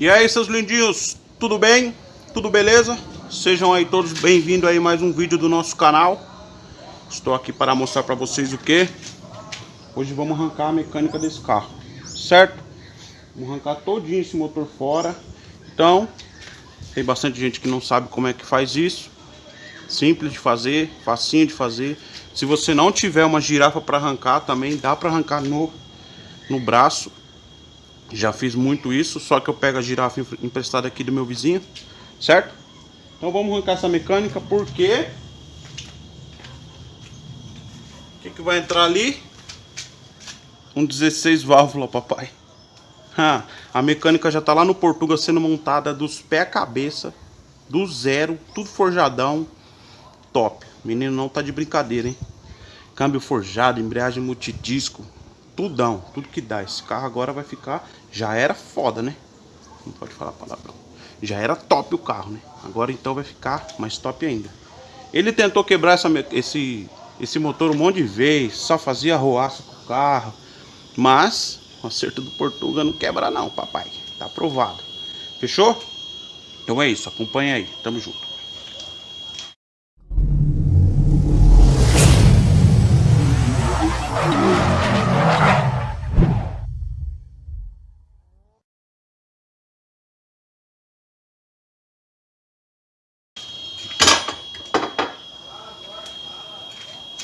E aí, seus lindinhos, tudo bem? Tudo beleza? Sejam aí todos bem-vindos aí mais um vídeo do nosso canal. Estou aqui para mostrar para vocês o que? Hoje vamos arrancar a mecânica desse carro, certo? Vamos arrancar todinho esse motor fora. Então, tem bastante gente que não sabe como é que faz isso. Simples de fazer, facinho de fazer. Se você não tiver uma girafa para arrancar, também dá para arrancar no, no braço. Já fiz muito isso, só que eu pego a girafa emprestada aqui do meu vizinho, certo? Então vamos arrancar essa mecânica, porque... O que, que vai entrar ali? Um 16 válvula, papai. Ah, a mecânica já tá lá no Portugal sendo montada dos pés à cabeça, do zero, tudo forjadão, top. Menino não tá de brincadeira, hein? Câmbio forjado, embreagem multidisco, tudão, tudo que dá. Esse carro agora vai ficar, já era foda, né? Não pode falar palavrão. Já era top o carro, né? Agora então vai ficar mais top ainda. Ele tentou quebrar essa, esse, esse motor um monte de vezes, só fazia roaça com o carro. Mas o acerto do Portuga não quebra não, papai. Tá aprovado. Fechou? Então é isso, acompanha aí. Tamo junto.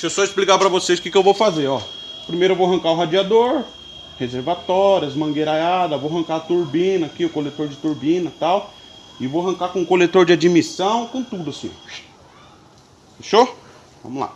Eu só explicar para vocês o que, que eu vou fazer, ó. Primeiro eu vou arrancar o radiador, reservatórias, mangueiraiada, vou arrancar a turbina aqui, o coletor de turbina e tal. E vou arrancar com coletor de admissão, com tudo assim. Fechou? Vamos lá.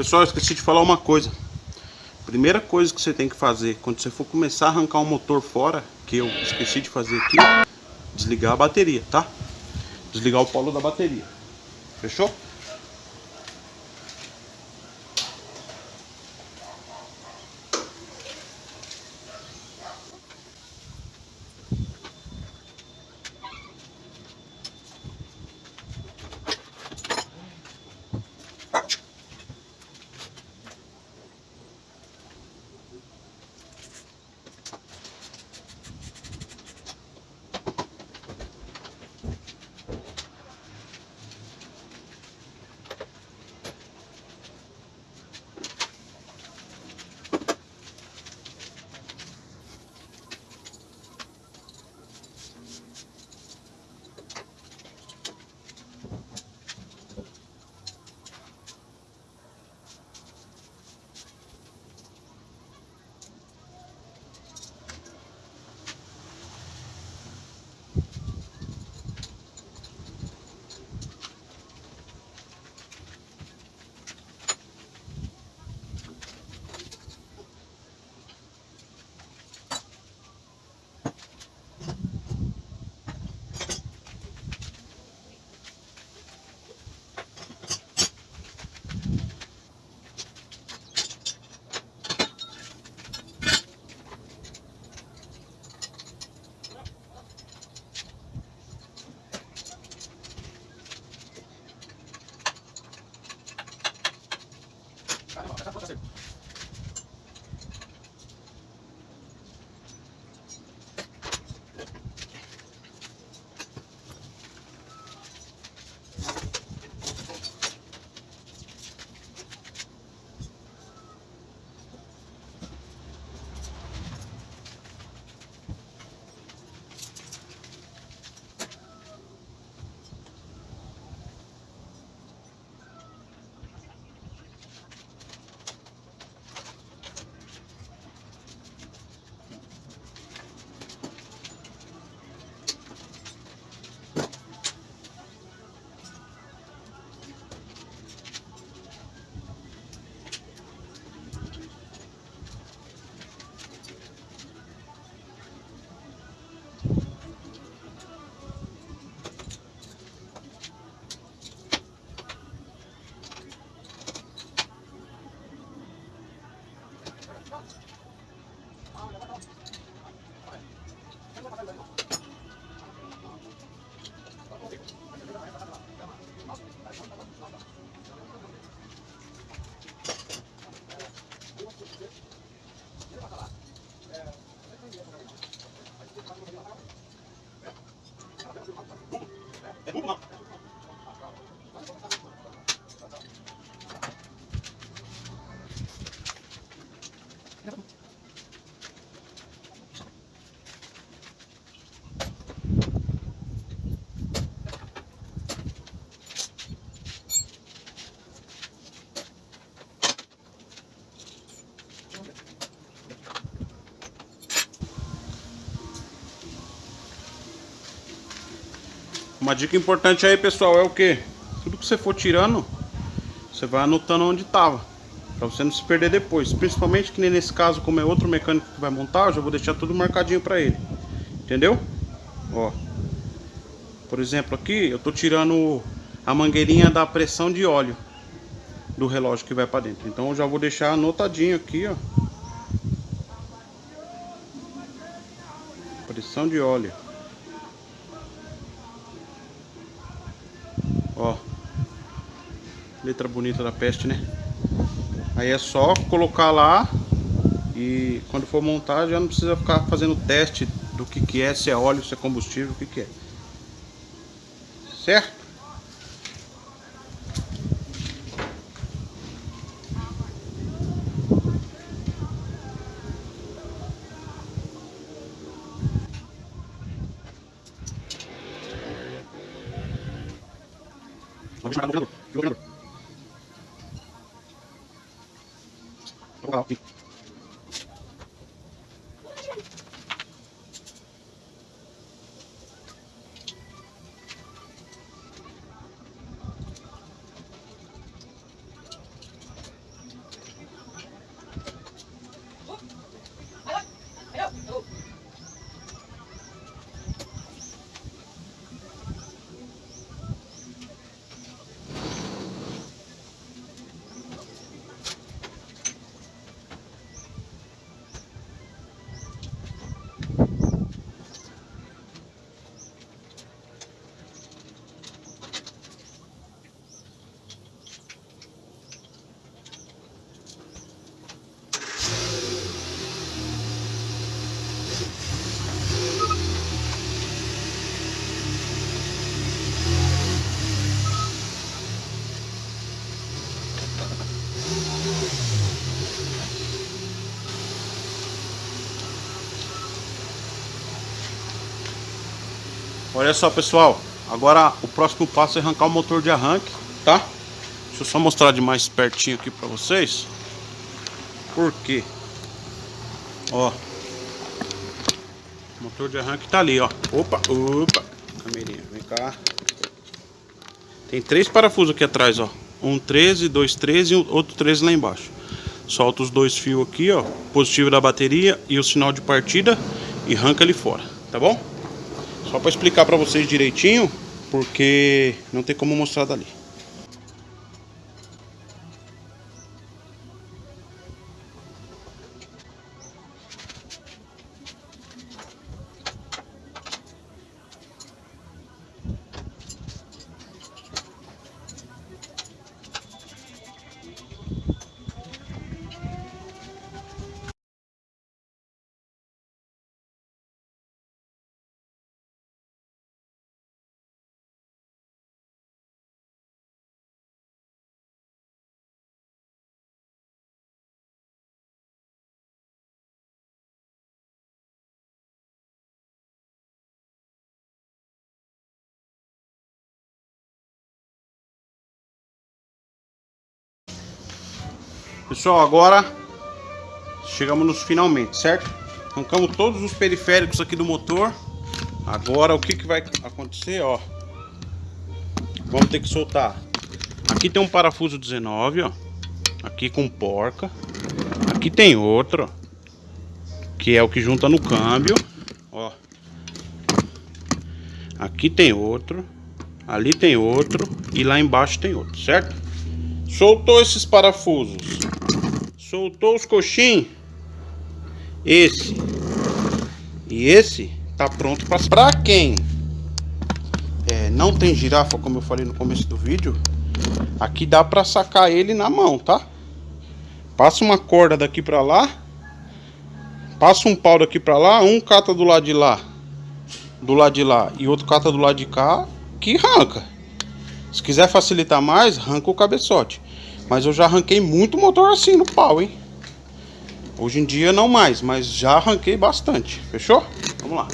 Pessoal, esqueci de falar uma coisa. Primeira coisa que você tem que fazer quando você for começar a arrancar o motor fora, que eu esqueci de fazer aqui, desligar a bateria, tá? Desligar o polo da bateria. Fechou? Uma dica importante aí, pessoal, é o que? Tudo que você for tirando, você vai anotando onde estava. Pra você não se perder depois. Principalmente que nem nesse caso, como é outro mecânico que vai montar, eu já vou deixar tudo marcadinho pra ele. Entendeu? Ó. Por exemplo, aqui eu tô tirando a mangueirinha da pressão de óleo do relógio que vai pra dentro. Então eu já vou deixar anotadinho aqui, ó. Pressão de óleo. Ó. Letra bonita da peste, né? Aí é só colocar lá e quando for montar já não precisa ficar fazendo teste do que que é, se é óleo, se é combustível, o que que é. Certo? Vamos chamar o jogador. Jogador. Vamos Olha só pessoal, agora o próximo passo é arrancar o motor de arranque, tá? Deixa eu só mostrar de mais pertinho aqui pra vocês. Por quê? Ó. O motor de arranque tá ali, ó. Opa, opa. Camerinha, vem cá. Tem três parafusos aqui atrás, ó. Um 13, dois 13 e outro 13 lá embaixo. Solta os dois fios aqui, ó. Positivo da bateria e o sinal de partida e arranca ele fora, tá bom? Só para explicar para vocês direitinho, porque não tem como mostrar dali. Pessoal, agora chegamos nos finalmente, certo? Arrancamos todos os periféricos aqui do motor. Agora o que, que vai acontecer, ó. Vamos ter que soltar. Aqui tem um parafuso 19, ó. Aqui com porca. Aqui tem outro, Que é o que junta no câmbio, ó. Aqui tem outro. Ali tem outro. E lá embaixo tem outro, certo? Soltou esses parafusos. Soltou os coxins. Esse. E esse tá pronto para Pra quem é, não tem girafa, como eu falei no começo do vídeo, aqui dá para sacar ele na mão, tá? Passa uma corda daqui para lá. Passa um pau daqui para lá, um cata do lado de lá, do lado de lá e outro cata do lado de cá, que arranca. Se quiser facilitar mais, arranca o cabeçote. Mas eu já arranquei muito motor assim no pau, hein? Hoje em dia não mais, mas já arranquei bastante. Fechou? Vamos lá.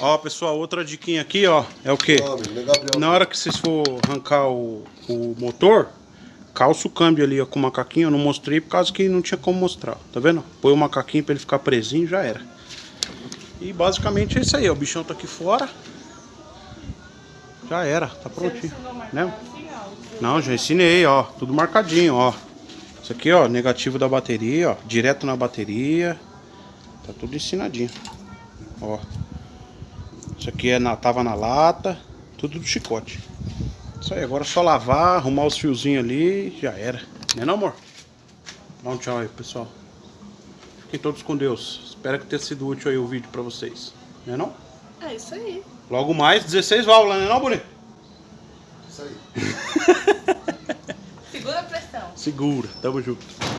Ó, pessoal, outra diquinha aqui, ó, é o quê? Na hora que vocês for arrancar o, o motor, calça o câmbio ali ó, com o macaquinho. Eu não mostrei por causa que não tinha como mostrar. Tá vendo? Põe o macaquinho pra ele ficar presinho já era. E basicamente é isso aí, ó. O bichão tá aqui fora. Já era, tá prontinho. Né? Não, já ensinei, ó. Tudo marcadinho, ó. Isso aqui, ó, negativo da bateria, ó. Direto na bateria. Tá tudo ensinadinho. Ó. Isso aqui é na, tava na lata. Tudo do chicote. Isso aí, agora é só lavar, arrumar os fiozinhos ali já era. Né não, amor? Dá um tchau aí, pessoal. Fiquem todos com Deus. Espero que tenha sido útil aí o vídeo pra vocês. Né não? É isso aí. Logo mais, 16 válvulas, né não, bonito? Isso aí. Segura a pressão. Segura, tamo junto.